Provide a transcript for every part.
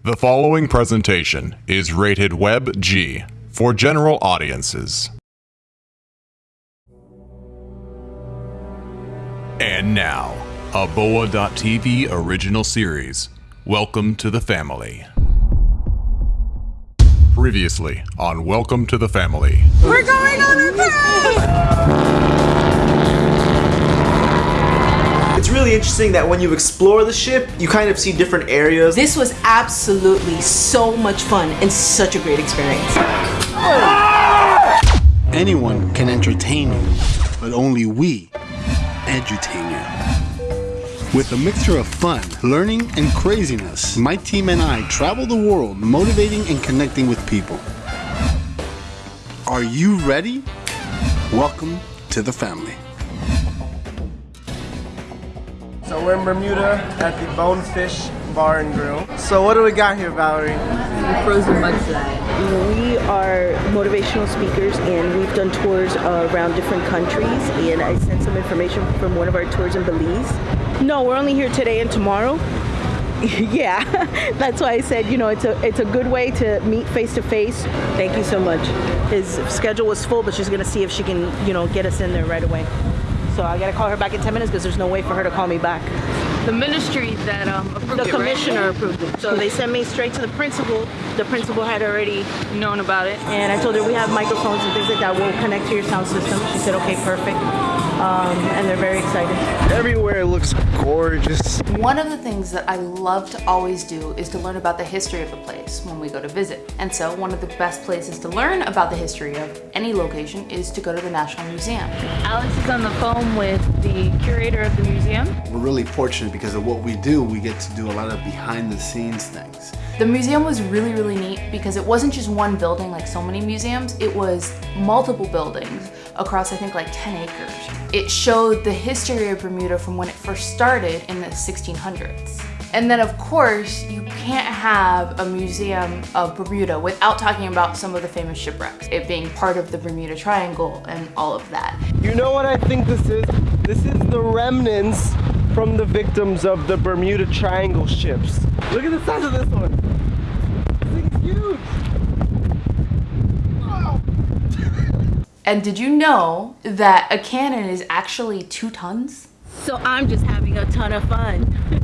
The following presentation is rated Web G for general audiences. And now, a Boa.tv original series. Welcome to the family. Previously on Welcome to the Family. We're going really interesting that when you explore the ship, you kind of see different areas. This was absolutely so much fun and such a great experience. Anyone can entertain you, but only we edutain you. With a mixture of fun, learning, and craziness, my team and I travel the world motivating and connecting with people. Are you ready? Welcome to the family. We're in Bermuda at the Bonefish Bar and Grill. So what do we got here, Valerie? frozen mudslide. We are motivational speakers and we've done tours around different countries and I sent some information from one of our tours in Belize. No, we're only here today and tomorrow. yeah, that's why I said, you know, it's a it's a good way to meet face to face. Thank you so much. His schedule was full, but she's gonna see if she can, you know, get us in there right away. So I gotta call her back in 10 minutes because there's no way for her to call me back. The ministry that um, approved The it, commissioner right? approved it. So they sent me straight to the principal. The principal had already known about it. And I told her we have microphones and things like that. We'll connect to your sound system. She said, okay, perfect. Um, and they're very excited. Everywhere looks gorgeous. One of the things that I love to always do is to learn about the history of a place when we go to visit. And so one of the best places to learn about the history of any location is to go to the National Museum. Alex is on the phone with the curator of the museum. We're really fortunate because of what we do, we get to do a lot of behind the scenes things. The museum was really, really neat because it wasn't just one building like so many museums, it was multiple buildings across I think like 10 acres. It showed the history of Bermuda from when it first started in the 1600s. And then of course, you can't have a museum of Bermuda without talking about some of the famous shipwrecks, it being part of the Bermuda Triangle and all of that. You know what I think this is? This is the remnants from the victims of the Bermuda Triangle ships. Look at the size of this one. This thing's huge. And did you know that a cannon is actually two tons? So I'm just having a ton of fun.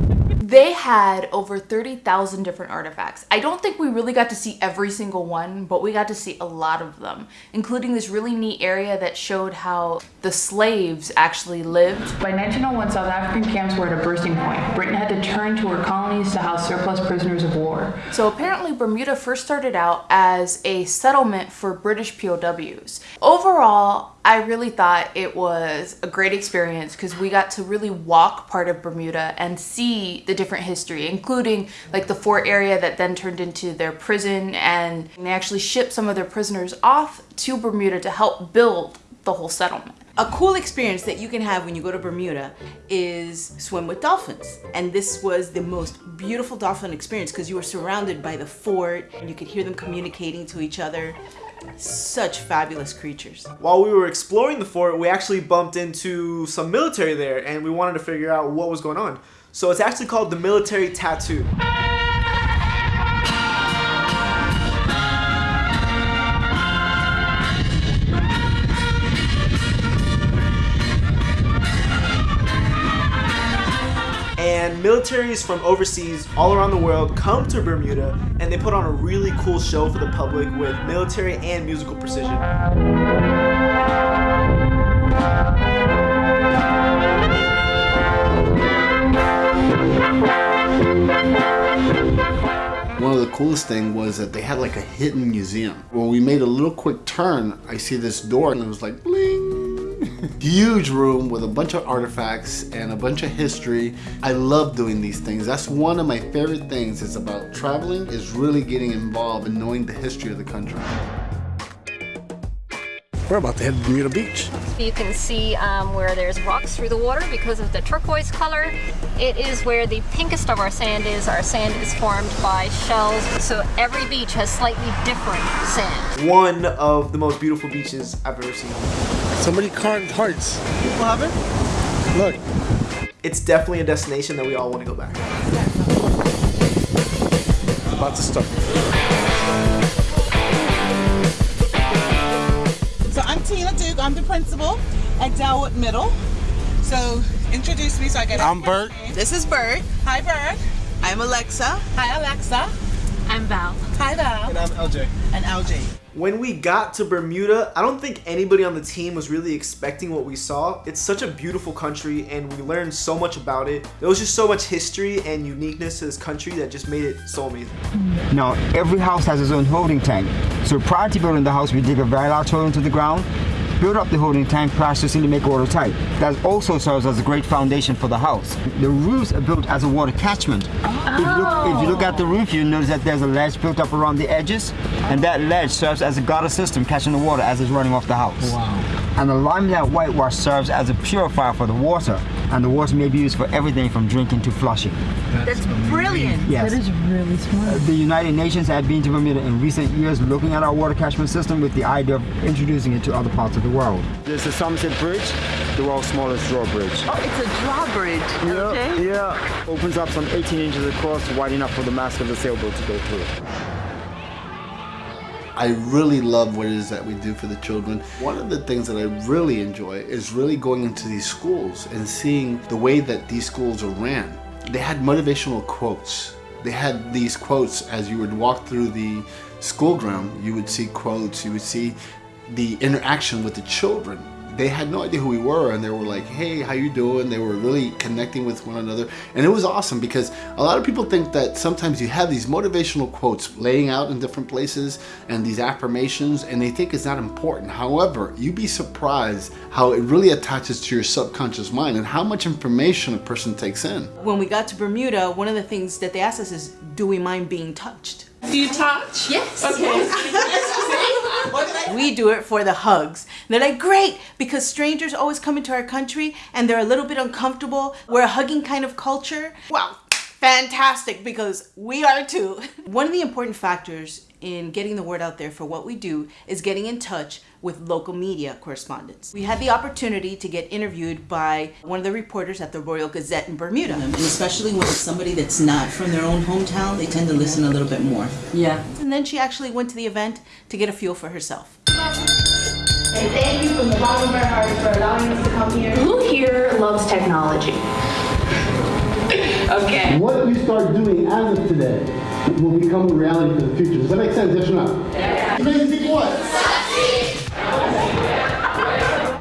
They had over 30,000 different artifacts. I don't think we really got to see every single one, but we got to see a lot of them, including this really neat area that showed how the slaves actually lived. By 1901, South African camps were at a bursting point. Britain had to turn to her colonies to house surplus prisoners of war. So apparently Bermuda first started out as a settlement for British POWs. Overall, I really thought it was a great experience because we got to really walk part of Bermuda and see the different history, including like the fort area that then turned into their prison and they actually shipped some of their prisoners off to Bermuda to help build the whole settlement. A cool experience that you can have when you go to Bermuda is swim with dolphins. And this was the most beautiful dolphin experience because you were surrounded by the fort and you could hear them communicating to each other. Such fabulous creatures. While we were exploring the fort, we actually bumped into some military there and we wanted to figure out what was going on. So it's actually called the military tattoo. and militaries from overseas all around the world come to Bermuda and they put on a really cool show for the public with military and musical precision. One of the coolest thing was that they had like a hidden museum. When we made a little quick turn, I see this door and it was like bling. Huge room with a bunch of artifacts and a bunch of history. I love doing these things. That's one of my favorite things is about traveling is really getting involved and knowing the history of the country. We're about to head to Bermuda Beach. You can see um, where there's rocks through the water because of the turquoise color. It is where the pinkest of our sand is. Our sand is formed by shells, so every beach has slightly different sand. One of the most beautiful beaches I've ever seen. Somebody carved hearts. People have it? Look. It's definitely a destination that we all want to go back. about to start. I'm the principal at Dellwood Middle. So introduce me so I get. I'm Bert. This is Bert. Hi, Bert. I'm Alexa. Hi, Alexa. I'm Val. Hi, Val. And I'm LJ. And LJ. When we got to Bermuda, I don't think anybody on the team was really expecting what we saw. It's such a beautiful country and we learned so much about it. There was just so much history and uniqueness to this country that just made it so amazing. Now, every house has its own holding tank. So prior to building the house, we dig a very large hole into the ground, build up the holding tank plasticine to make it watertight. That also serves as a great foundation for the house. The roofs are built as a water catchment. If, you look, if you look at the roof, you'll notice that there's a ledge built up around the edges, and that ledge serves as a gutter system catching the water as it's running off the house. And the limelight whitewash serves as a purifier for the water, and the water may be used for everything from drinking to flushing. That's brilliant. Yes. That is really smart. The United Nations have been to Bermuda in recent years looking at our water catchment system with the idea of introducing it to other parts of the world. There's the Somerset Bridge, the world's smallest drawbridge. Oh, it's a drawbridge. Yeah, yeah. Opens up some 18 inches across, wide enough for the mast of the sailboat to go through. I really love what it is that we do for the children. One of the things that I really enjoy is really going into these schools and seeing the way that these schools are ran. They had motivational quotes. They had these quotes as you would walk through the school ground, you would see quotes, you would see the interaction with the children. They had no idea who we were and they were like, hey, how you doing? They were really connecting with one another. And it was awesome because a lot of people think that sometimes you have these motivational quotes laying out in different places and these affirmations and they think it's not important. However, you'd be surprised how it really attaches to your subconscious mind and how much information a person takes in. When we got to Bermuda, one of the things that they asked us is, do we mind being touched? Do you touch? Yes. Okay. We do it for the hugs. And they're like, great, because strangers always come into our country and they're a little bit uncomfortable. We're a hugging kind of culture. Wow, fantastic, because we are too. One of the important factors in getting the word out there for what we do is getting in touch with local media correspondents. We had the opportunity to get interviewed by one of the reporters at the Royal Gazette in Bermuda. And especially when it's somebody that's not from their own hometown, they tend to listen a little bit more. Yeah. And then she actually went to the event to get a feel for herself. And thank you from the bottom of our hearts for allowing us to come here. Who here loves technology? Okay. What you start doing as of today will become a reality for the future. Does that make sense? Yes or no? Yeah. You guys think what?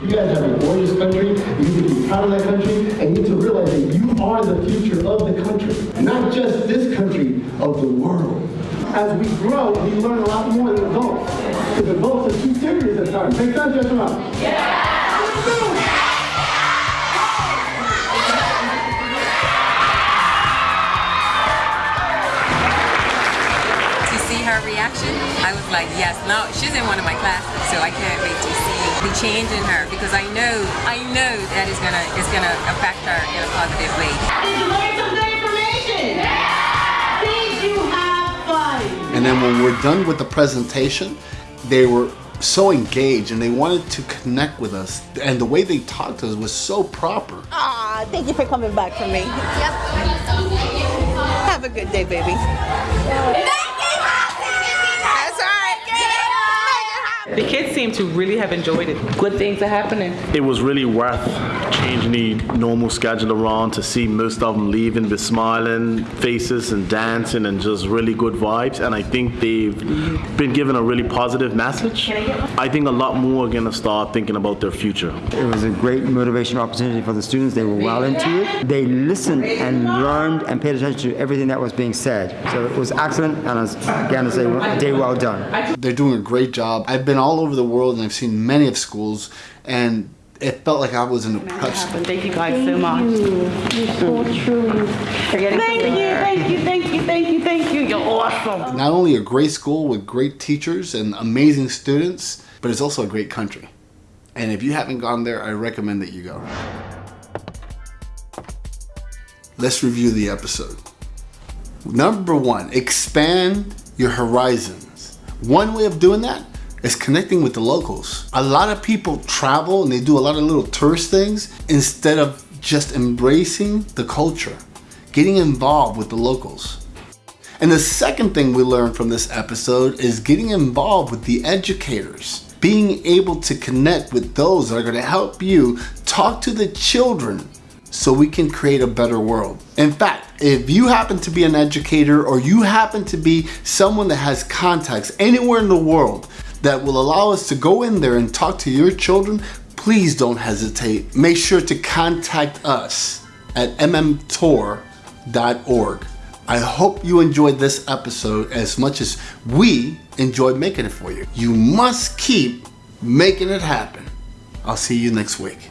You guys have a gorgeous country. You need to be proud of that country, and you need to realize that you are the future of the country, not just this country, of the world. As we grow, we learn a lot more than adults. Because adults are too serious at times. Make sense? Yes or no? to see reaction, I was like, yes, no, she's in one of my classes, so I can't wait to see the change in her because I know, I know that is gonna, is gonna affect her in a positive way. Did you learn some good information? Did you have fun? And then when we're done with the presentation, they were so engaged and they wanted to connect with us. And the way they talked to us was so proper. Ah, thank you for coming back for me. Yep. Have a good day, baby. Seem to really have enjoyed it. Good things are happening. It was really worth changing the normal schedule around to see most of them leaving with smiling faces and dancing and just really good vibes. And I think they've been given a really positive message. I think a lot more are going to start thinking about their future. It was a great motivational opportunity for the students. They were well into it. They listened and learned and paid attention to everything that was being said. So it was excellent, and I was, again to say, day well done. They're doing a great job. I've been all over the world and I've seen many of schools and it felt like I was in a prep school. Thank you guys so much. You're so mm. true. Thank you, thank you, thank you, thank you, thank you. You're awesome. Not only a great school with great teachers and amazing students, but it's also a great country. And if you haven't gone there, I recommend that you go. Let's review the episode. Number one, expand your horizons. One way of doing that is connecting with the locals. A lot of people travel and they do a lot of little tourist things instead of just embracing the culture, getting involved with the locals. And the second thing we learned from this episode is getting involved with the educators. Being able to connect with those that are going to help you talk to the children so we can create a better world. In fact, if you happen to be an educator or you happen to be someone that has contacts anywhere in the world that will allow us to go in there and talk to your children, please don't hesitate. Make sure to contact us at mmtour.org. I hope you enjoyed this episode as much as we enjoyed making it for you. You must keep making it happen. I'll see you next week.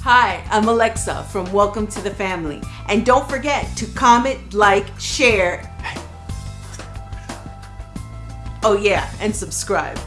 Hi, I'm Alexa from Welcome to the Family. And don't forget to comment, like, share. Oh, yeah, and subscribe.